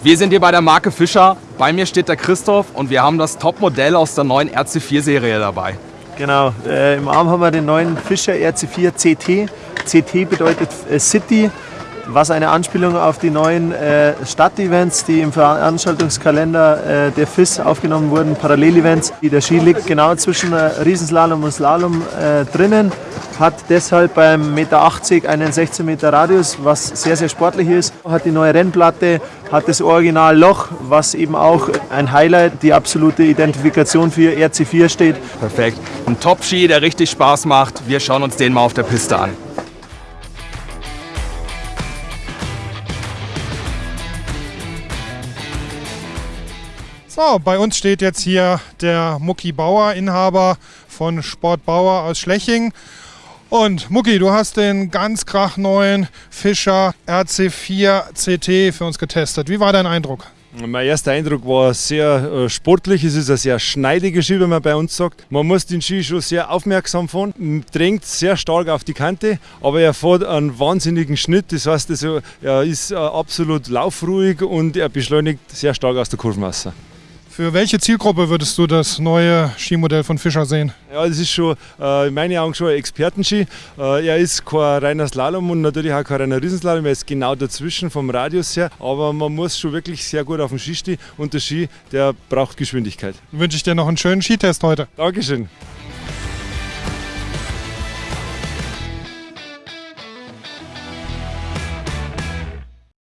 Wir sind hier bei der Marke Fischer. Bei mir steht der Christoph und wir haben das Topmodell aus der neuen RC4-Serie dabei. Genau, äh, im Arm haben wir den neuen Fischer RC4 CT. CT bedeutet äh, City, was eine Anspielung auf die neuen äh, Stadtevents, die im Veranstaltungskalender äh, der FIS aufgenommen wurden, Parallelevents. Der Ski liegt genau zwischen äh, Riesenslalom und Slalom äh, drinnen, hat deshalb beim Meter 80 einen 16 Meter Radius, was sehr, sehr sportlich ist. Hat die neue Rennplatte, hat das Original Loch, was eben auch ein Highlight, die absolute Identifikation für RC4 steht. Perfekt. Ein Top-Ski, der richtig Spaß macht. Wir schauen uns den mal auf der Piste an. So, bei uns steht jetzt hier der Mucki Bauer, Inhaber von Sport Bauer aus Schleching. Und Mucki, du hast den ganz krachneuen Fischer RC4 CT für uns getestet. Wie war dein Eindruck? Mein erster Eindruck war sehr äh, sportlich. Es ist ein sehr schneidiger Ski, wenn man bei uns sagt. Man muss den Ski schon sehr aufmerksam fahren, drängt sehr stark auf die Kante, aber er fährt einen wahnsinnigen Schnitt. Das heißt, also, er ist äh, absolut laufruhig und er beschleunigt sehr stark aus der Kurvenmasse. Für welche Zielgruppe würdest du das neue Skimodell von Fischer sehen? Ja, das ist schon äh, in meinen Augen schon ein Expertenski. Äh, er ist kein reiner Slalom und natürlich auch kein reiner Riesenslalom. Er ist genau dazwischen vom Radius her. Aber man muss schon wirklich sehr gut auf dem Ski stehen und der Ski, der braucht Geschwindigkeit. Wünsche ich dir noch einen schönen Skitest heute. Dankeschön.